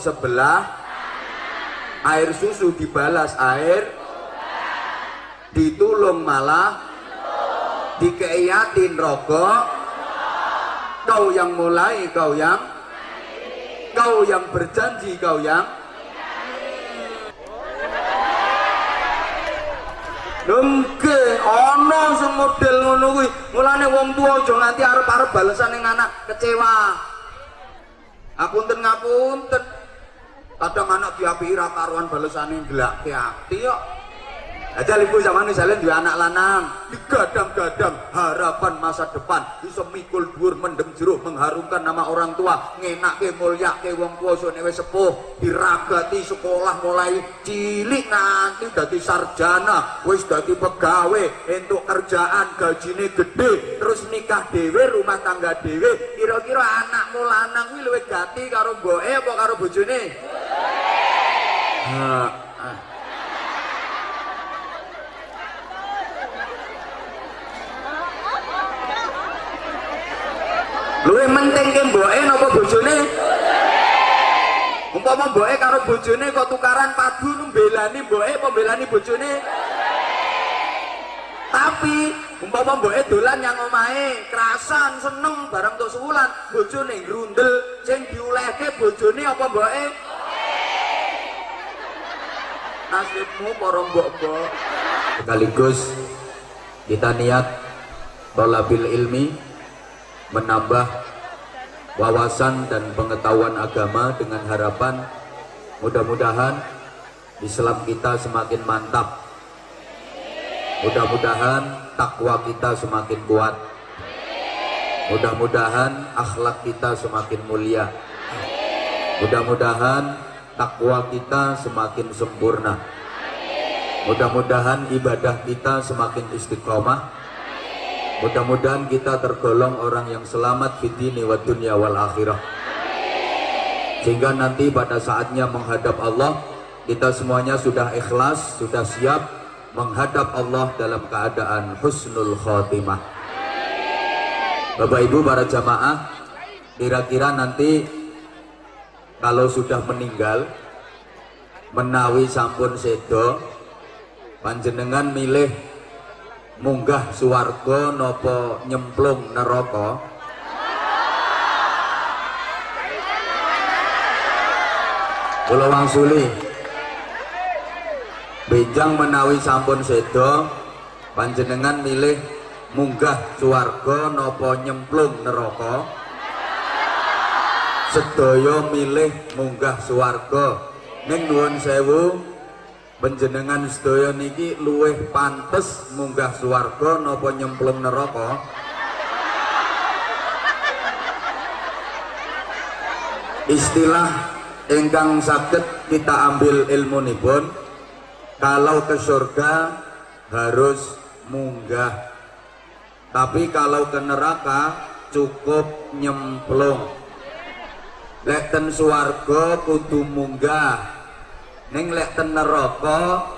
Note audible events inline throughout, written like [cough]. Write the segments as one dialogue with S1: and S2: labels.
S1: sebelah air susu dibalas air ditulung malah dikeiatin rokok kau yang mulai kau yang kau yang berjanji kau yang Lengke, ono sing ngono kuwi. Mulane wong tua aja nganti arep-arep balesan ning anak kecewa. Apunten ngapunten. Kadang anak diapi ra karuan balesane ndelake ati kok. Aja ibu zaman misalnya dua anak lanang. Digadang-gadang harapan masa depan. Bisa mikul dhuwur mendem jeruk mengharumkan nama orang tua. Ngenak ke mulia ke wong tua so newe sepuh. Diragati sekolah mulai cilik nanti dadi sarjana. Wis dadi pegawai. Untuk kerjaan gajine gede terus nikah dewe rumah tangga dewe kira-kira anakmu lanang kuwi luwih gati karo mboke apa karo bojone? Nah, Luwih penting ke mboke napa bojone? Umpama mboke karo bojone kok tukaran padu mbelani mboke apa mbelani bojone? Tapi umpama mboke dolan yang omahe, kerasan seneng barang tok sewulan, bojone grundel sing diulehke bojone apa mboke? Nasibmu para mbok-mbok. Sekaligus kita niat tolabil ilmi menambah wawasan dan pengetahuan agama dengan harapan mudah-mudahan Islam kita semakin mantap. Mudah-mudahan takwa kita semakin kuat. Mudah-mudahan akhlak kita semakin mulia. Mudah-mudahan takwa kita semakin sempurna. Mudah-mudahan ibadah kita semakin istiqomah Mudah-mudahan kita tergolong orang yang selamat fitini wa dunya wal akhirah. Sehingga nanti pada saatnya menghadap Allah, kita semuanya sudah ikhlas, sudah siap menghadap Allah dalam keadaan husnul khotimah. Bapak Ibu para jamaah, kira-kira nanti kalau sudah meninggal menawi sampun sedo panjenengan milih munggah suwarga nopo nyemplung neraka? Kula wangsuli. Benjang menawi sampun sedo panjenengan milih munggah suwarga nopo nyemplung neraka? Sedaya milih munggah suwarga. Ning nuwun sewu Penjenengan sedaya niki luweh pantes munggah swarga napa nyemplung neraka? Istilah ingkang sakit kita ambil ilmu nipun kalau ke surga harus munggah. Tapi kalau ke neraka cukup nyemplung. Lek ten swarga kudu munggah Neng lek ten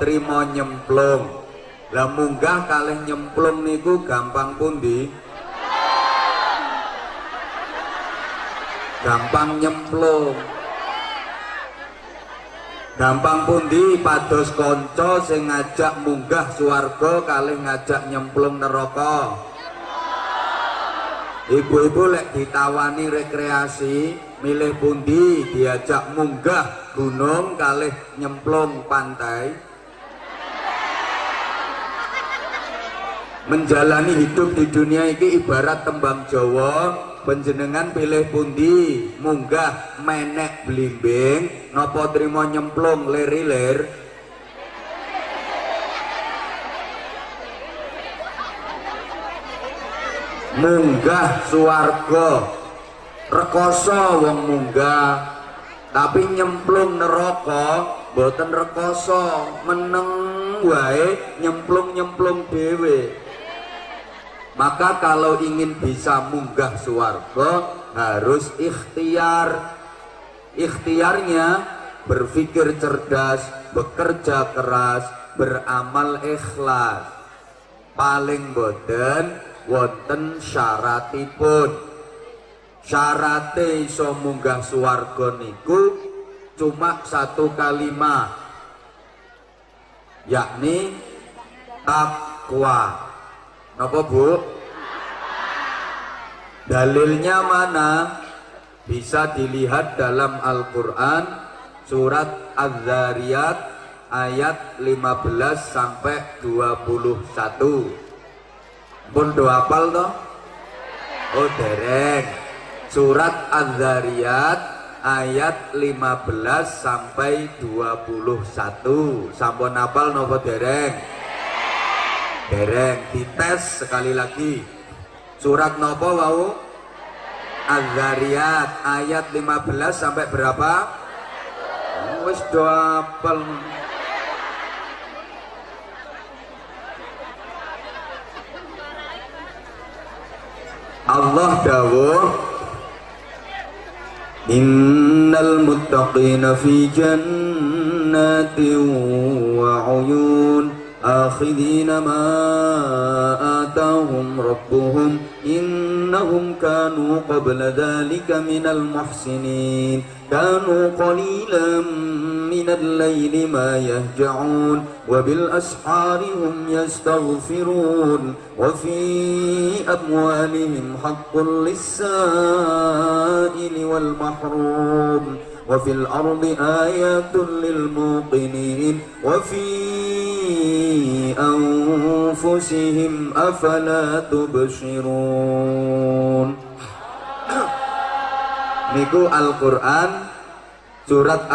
S1: trimo nyemplung. Lah munggah kalih nyemplung niku gampang pundi? Gampang nyemplung. Gampang pundi pados kanca sing ngajak munggah swarga kalih ngajak nyemplung neraka. Ibu-ibu lek ditawani rekreasi, milih pundi? Diajak munggah gunung kalih nyemplung pantai. Menjalani hidup di dunia ini ibarat tembang Jawa. Penjenengan pilih pundi? Munggah menek blimbing. Nopo trimo nyemplung leri-ler munggah suarga rekoso wong munggah tapi nyemplung neraka boten rekoso meneng wae nyemplung-nyemplung dewe maka kalau ingin bisa munggah suwarga harus ikhtiar. Ikhtiarnya berpikir cerdas bekerja keras beramal ikhlas. Paling boten wonten syaratipun syarate iso munggah swarga niku cuma satu kalimat yakni takwa Napa Bu? Dalilnya mana? Bisa dilihat dalam Al-Qur'an surat Az-Zariyat ayat 15 sampai 21. Pun do hafal toh? Oh dereng. Surat Az-Zariyat ayat 15 sampai 21. Sampun hafal napa dereng? Dereng dites sekali lagi. Surat nopo wau? Az-Zariyat ayat 15 sampai berapa? Wis do apal. Allah dawuh Muttaqina fi jannatin wa uyun آخذين ما آتاهم ربهم إنهم كانوا قبل ذلك من المحسنين كانوا قليلا من الليل ما يهجعون وبالأسحار هم يستغفرون وفي أموالهم حق للسائل والمحروم وفي الأرض آيات للموقنين وفي أنفسهم أفلا تبصرون. [coughs] Niku Al-Quran Surat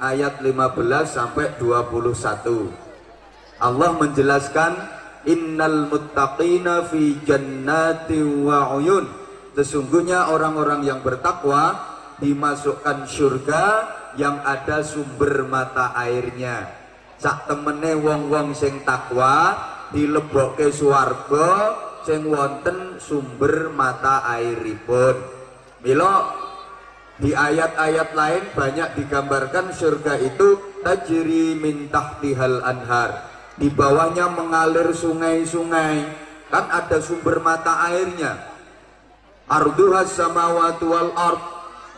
S1: ayat 15 sampai 21 Allah menjelaskan Innal muttaqina fi jannati wa uyun. Sesungguhnya orang-orang yang bertakwa dimasukkan surga yang ada sumber mata airnya. Sak temene wong-wong sing takwa dilebokke swarga sing wonten sumber mata airipun. Milo di ayat-ayat lain banyak digambarkan surga itu tajri min tahtihal anhar. Di bawahnya mengalir sungai-sungai. Kan ada sumber mata airnya. Arduhas samawati wal ard.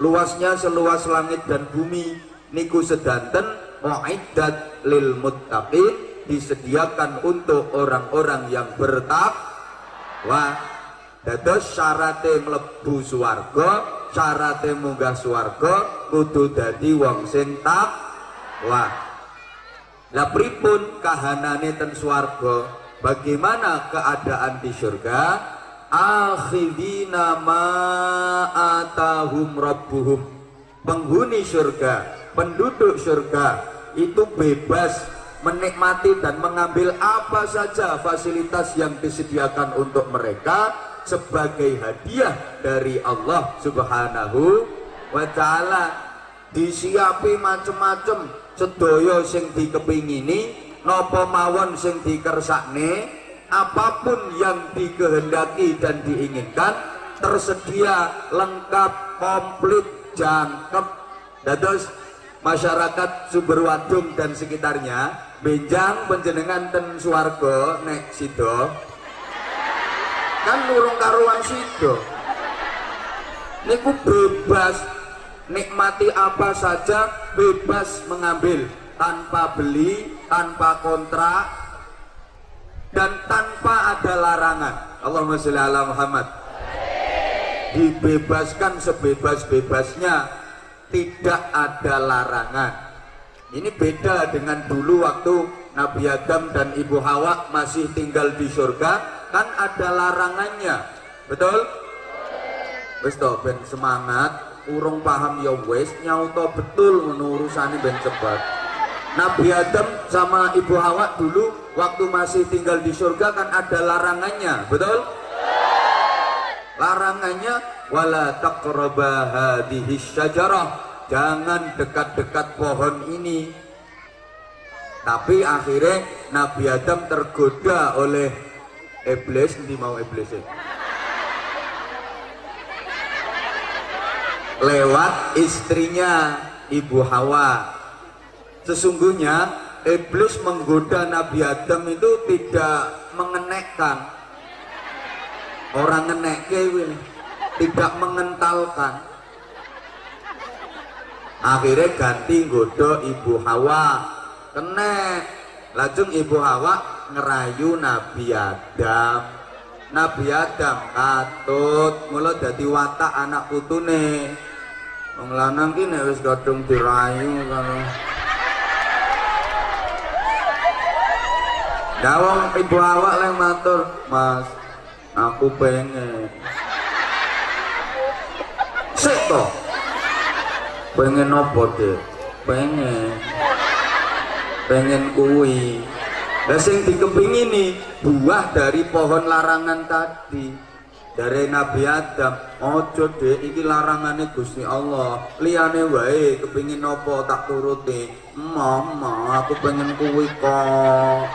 S1: Luasnya seluas langit dan bumi. Niku sedanten mu'iddat lil muttaqin. Disediakan untuk orang-orang yang bertakwa. Dados syarate mlebu swarga syarate munggah swarga kudu dadi wong sing takwa lah pripun kahanane ten swarga? Bagaimana keadaan di surga akhidina ma atahum rabbuhum. Penghuni surga penduduk surga itu bebas menikmati dan mengambil apa saja fasilitas yang disediakan untuk mereka sebagai hadiah dari Allah subhanahu wa ta'ala. Disiapi macem-macem. Sedaya sing dikepingini nopo mawon sing dikersakne apa pun yang dikehendaki dan diinginkan tersedia lengkap komplit jangkep. Dados masyarakat Sumberwadung dan sekitarnya benjang penjenengan ten suargo nek sido kan nurung karuan sido niku bebas. Nikmati apa saja bebas mengambil. Tanpa beli tanpa kontrak dan tanpa ada larangan. Allahumma sholli ala Muhammad. Dibebaskan sebebas-bebasnya. Tidak ada larangan. Ini beda dengan dulu waktu Nabi Adam dan Ibu Hawa masih tinggal di surga kan ada larangannya betul? betul ben semangat urung paham ya wes nyauto betul menurusani ben cepat Nabi Adam sama Ibu Hawa dulu waktu masih tinggal di surga kan ada larangannya, betul? Larangannya wala taqraba hadhihi syajarah. Jangan dekat-dekat pohon ini. Tapi akhirnya Nabi Adam tergoda oleh iblis, ini mau iblis ya? Lewat istrinya Ibu Hawa Sesungguhnya iblis menggoda Nabi Adam itu tidak mengenekkan. Orang ngenekke tidak mengentalkan. akhirnya ganti nggodha ibu Hawa kene lajeng ibu Hawa ngerayu Nabi Adam Nabi Adam katut mula dadi watak anak putune wong lanang ki nek wis kadung dirayu karo Dawang ibu awak leng matur, Mas, aku pengen. Sik to. Pengen nopo, Dek? Pengen. Pengen kuwi. Lah sing dikepingin nih buah dari pohon larangan tadi. Dari Nabi Adam ojo deh iki larangannya Gusti Allah. Liane wae kepingin nopo tak turuti. Mama aku pengen kuwi kok.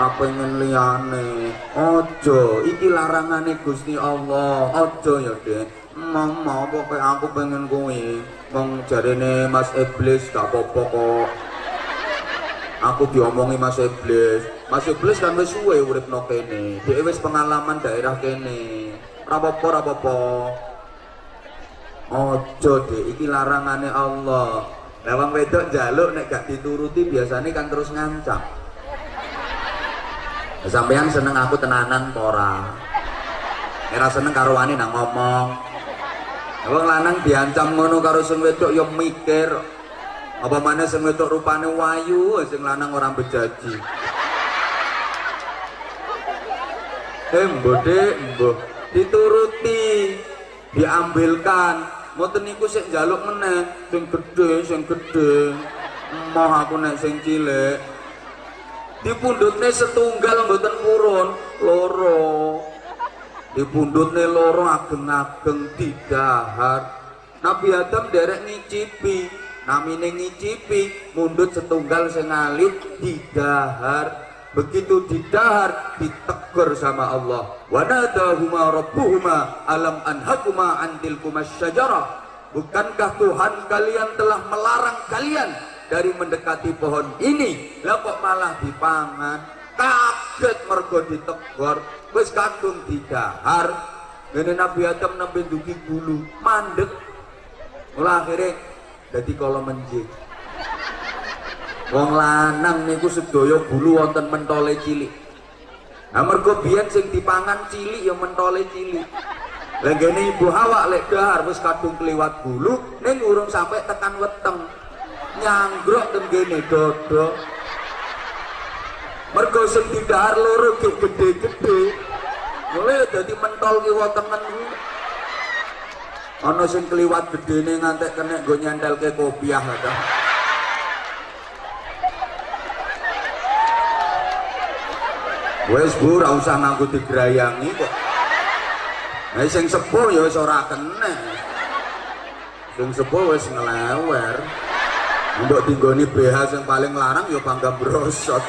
S1: Apa pengen liane ojo iki larangannya Gusti Allah. Ojo ya deh mama pokoknya aku pengen kuwi. Wong jarene Mas Iblis gak apa-apa kok aku diomongi Mas Iblis. Mas Iblis kan wis suwe uripno kene. Dia wis pengalaman daerah kene. Rapopo rapopo. Ojo deh iki larangane Allah. Lawang wedok jaluk nek gak dituruti biasanya kan terus ngancam sampean seneng aku tenanan pora era seneng karo wani nang ngomong. Wong lanang diancam ngono karo sing wedok ya mikir apa mana sing wedok rupane wayu sing lanang orang bejaji eh mbode mbok dituruti diambilkan. Mboten niku sing njaluk meneh sing gedhe sing gedhe. Emoh aku nek sing cilik. Dipundhutne setunggal mboten purun loro. Dipundhutne loro ageng-ageng didahar. Nabi Adam derek ngicipi namine ngicipi mundut setunggal sengalit didahar. Begitu didahar ditegur sama Allah. Wanadahuma rabbuhuma alam anhakuma antil syajarah. Bukankah Tuhan kalian telah melarang kalian dari mendekati pohon ini? Lah kok malah dipangan? Kaget mergo ditegur. Wis kadung didahar. Ngene Nabi Adam nembe dugi bulu mandek. Mulai akhirnya jadi kalau menjing wong lanang niku sedaya bulu wonten mentole cilik. Nah mergo biyen sing dipangan cilik ya mentole cilik. Lenggene ibu Hawa lek dahar wis kadung kliwat bulu ning urung sampai tekan weteng. Nyanggrok tenggene dodo mergo sing didahar loro gede-gede. Mulai dadi mentol kiwa tengen ana sing kliwat gedene ngantek kena nggo nyantelke kopiah ta wis bu ora usah nganggo digrayangi kok Nah, sing sepuh ya wis ora kena. Sing sepuh wis ngelewer. Mbok tinggoni BH sing paling larang ya bangga brosot.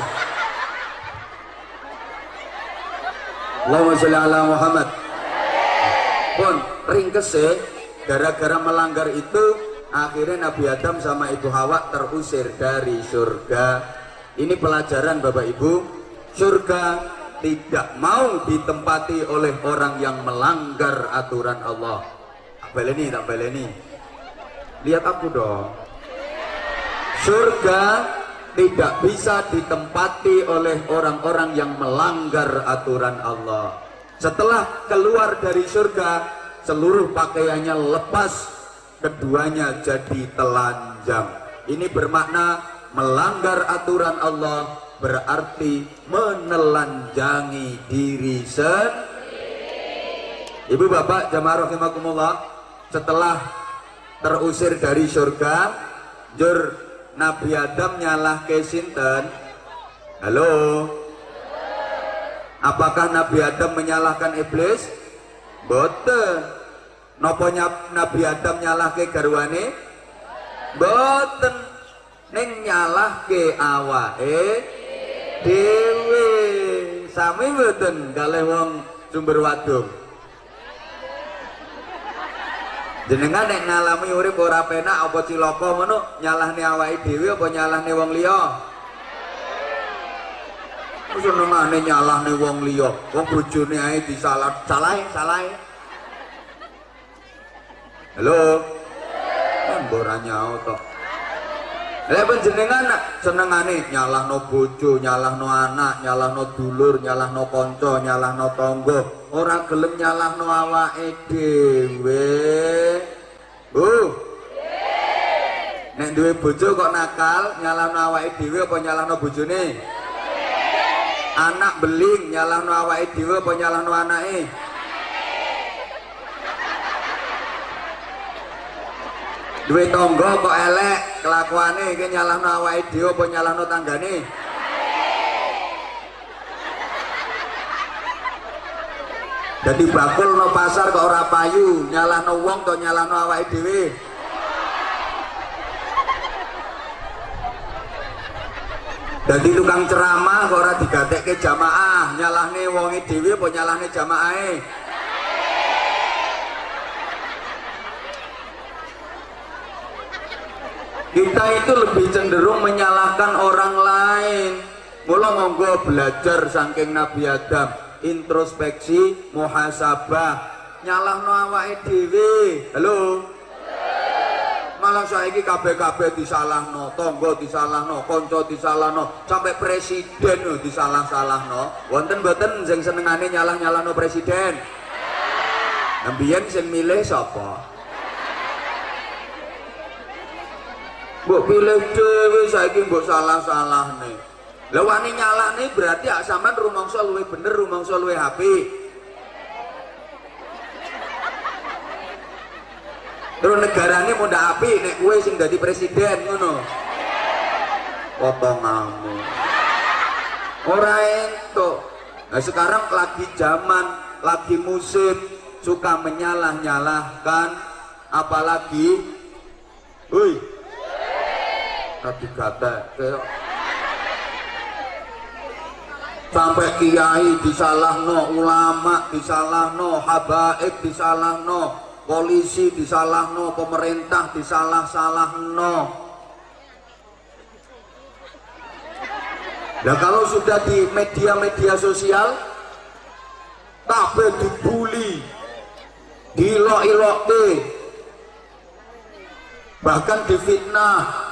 S1: Allahumma sholli ala Muhammad. Pun ringkes ya gara-gara melanggar itu akhirnya Nabi Adam sama Ibu Hawa terusir dari surga. Ini pelajaran Bapak Ibu. Surga tidak mau ditempati oleh orang yang melanggar aturan Allah. Baleni tak baleni. Lihat aku dong. Surga tidak bisa ditempati oleh orang-orang yang melanggar aturan Allah. Setelah keluar dari surga seluruh pakaiannya lepas keduanya jadi telanjang. Ini bermakna melanggar aturan Allah berarti menelanjangi diri sendiri. Ibu bapak jamaah setelah terusir dari surga jur Nabi Adam nyalah ke sinten? Halo? Apakah Nabi Adam menyalahkan iblis boten. Nopo Nabi Adam nyalahke garwane? Boten. Ning nyalahke awake dhewe. Sami boten kalih wong sumber wadung jenengan nek ngalami urip ora penak apa cilaka ngono? Nyalahne awake dhewe apa nyalahne wong liya senengane nyalahne wong liya wong bojone ae disalah salahe salahe halo ora nyaut tok Lek panjenengan senengane nyalahno bojo, nyalahno anak, nyalahno dulur, nyalahno kanca, nyalahno tangga, ora gelem nyalahno awake dhewe. Uh. Nek duwe bojo kok nakal, nyalahno awake dhewe apa nyalahno bojone? Anak beling nyalahno awake dhewe apa nyalahno anake? duwe tangga kok elek kelakuane iki nyalahno awake dhewe apa nyalahno tanggane Jadi bakul no pasar kok ora payu, nyalahno wong kok nyalahno awake dhewe. Jadi tukang ceramah kok ora digatekke jamaah, nyalahne wonge dhewe apa nyalahne jamaahe? kita itu lebih cenderung menyalahkan orang lain. Mula monggo belajar saking Nabi Adam. Introspeksi muhasabah. Nyalahno awake dhewe. Halo malah saiki kabeh-kabeh disalahno tangga disalahno kanca disalahno sampai presiden yo disalah-salahno. Wonten mboten sing senengane nyalah-nyalahno presiden? Nambiyen sing milih sapa? mbok pilih dhewe saiki mbok salah-salahne. Lha wani nyalahne berarti ak sampean rumangsa luwih bener rumangsa luwih apik terus negarane mau ndak apik nek kowe sing dadi presiden ngono. Potonganmu ora entuk. Nah sekarang lagi zaman lagi musim suka menyalah-nyalahkan apalagi woi tadi kata sampai kiai disalahno ulama disalahno habaib disalahno polisi disalahno pemerintah disalah-salahno. Nah kalau sudah di media-media sosial kabeh dibully dilok-ilok bahkan difitnah.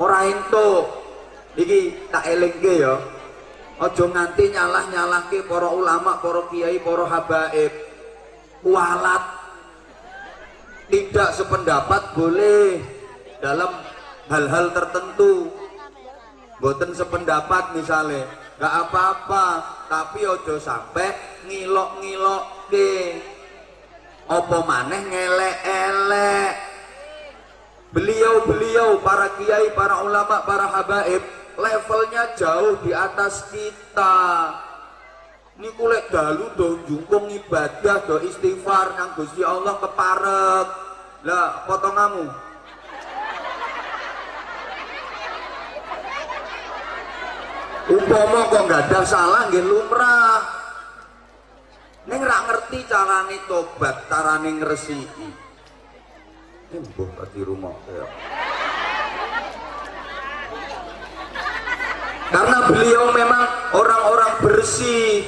S1: Ora entuk. Iki tak elingke ya. Aja nganti nyalah-nyalahke para ulama, para kiai, para habaib. Kualat tidak sependapat boleh dalam hal-hal tertentu. Boten sependapat misalnya gak apa-apa tapi ojo sampai ngilok-ngilok ke. Apa maneh ngelek-elek? Beliau-beliau para kiai, para ulama, para habaib levelnya jauh di atas kita. Ini kulit dalu do jungkung ibadah do istighfar nang Gusti Allah keparek lah potongamu umpama kok nggak ada salah nggih lumrah ning ra ngerti carane tobat carane ngresiki Embuh di rumah ya. Karena beliau memang orang-orang bersih.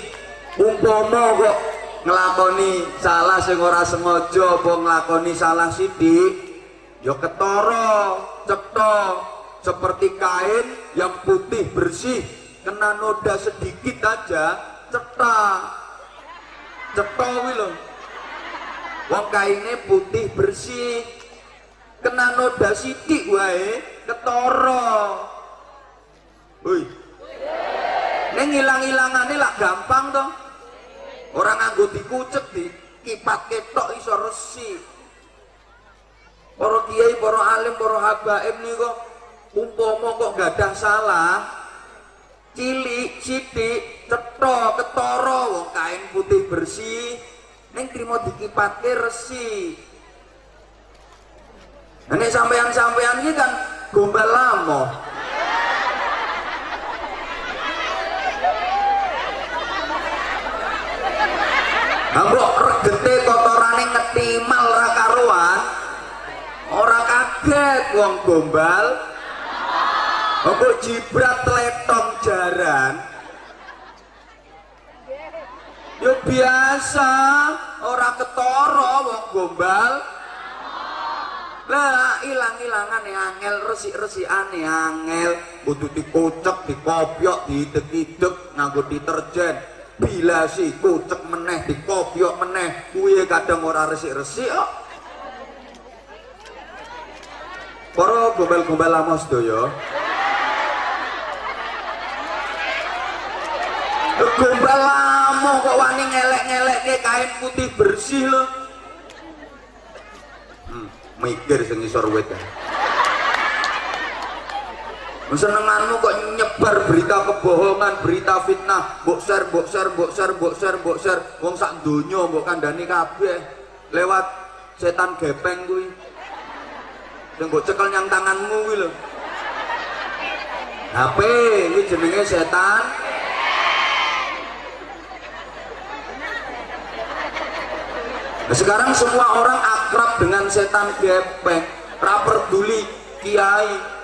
S1: Umpomo kok ngelakoni salah sing ora sengaja apa ngelakoni salah sidik ya ketara cetha seperti kain yang putih bersih kena noda sedikit aja cetha. Cetha kuwi lho. Wong kaine putih bersih kena noda sidik wae ketara. Woi neng hilang-hilangane lah gampang toh orang nganggo dikucek di kipat ketok iso resi. Para kiai para alim para habaib kok umpama kok gadah salah cilik sidik cetha ketara wong kain putih bersih neng trimo dikipatke resi. Ini sampean-sampean ini kan gombal lama. Ambok regete kotorane ngetimal ra karuan. Ora kaget wong gombal. Ambok jibrat letong jaran. Yo biasa, ora ketara wong gombal. lah ilang-ilangan ya angel resik-resikane angel kudu dikocek dikopiok diidek-idek nganggo deterjen bila si kocek meneh dikopiok meneh kuwi kadang ora resik-resik kok. Para gombel-gombel lama sedaya gombel lama kok wani ngelek-ngelek kain putih bersih loh hmm, mikir sing isor wit senenganmu kok nyebar berita kebohongan berita fitnah mbok share mbok share mbok wong sak donya mbok kandhani kabeh. Lewat setan gepeng kuwi. Sing mbok cekel nyang tanganmu kuwi lho. HP kuwi jenenge setan. Nah, sekarang semua orang akrab dengan setan gepeng, ra peduli kiai.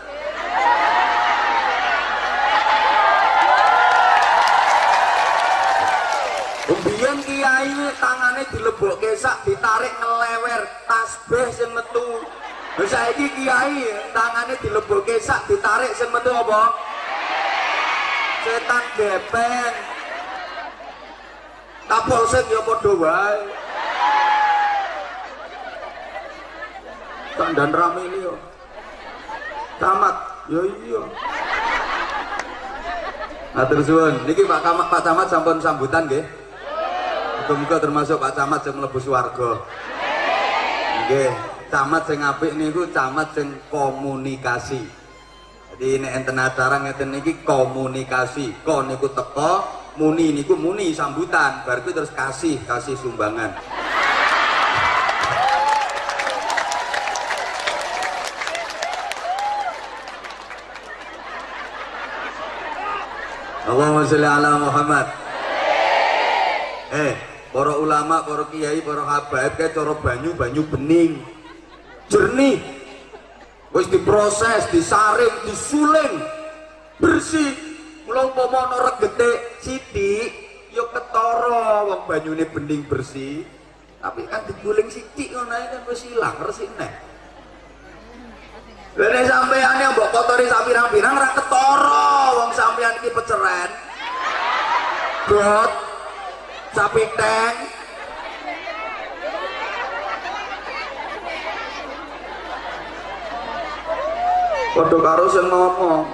S1: Umbian kiai tangannya dilebok kesak, ditarik ngelewer, tasbih sing metu. Bisa ini kiai tangannya dilebok kesak, ditarik sing metu apa? Setan gepeng. Kapolsek ya padha wae. dan rame ini yo camat yo iya Atur suwun niki Pak Camat Pak Camat sampun sambutan nggih Muga-muga termasuk Pak Camat sing mlebu swarga. Nggih camat sing apik niku camat sing komunikasi. Jadi nek enten acara ngeten niki komunikasi. Ko niku teko muni niku muni sambutan. Bar terus kasih kasih sumbangan. Allahumma sholli ala Muhammad. Eh, para ulama, para kiai, para habaib kayak cara banyu banyu bening. Jernih. Wis diproses, disaring, disuling. Bersih. Mula umpama ana regete sithik ya ketara wong banyune bening bersih. Tapi kan diguling sithik ngono kan wis ilang resik neh. Lene sampeyan yang mbok kotori sak pirang-pirang ra ketara wong sampeyan iki peceren. Bot. Sapi teng. Padha karo sing ngomong.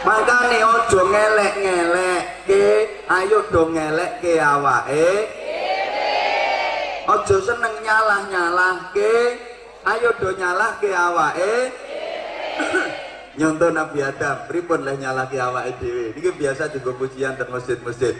S1: Makane aja ngelek-ngelek ke, ayo do ngelek ke awake. Aja seneng nyalah-nyalah ke, ayo do nyalah ke awake nyontoh Nabi Adam pripun leh nyalah ke awake dhewe? Niki biasa juga pujian dan masjid-masjid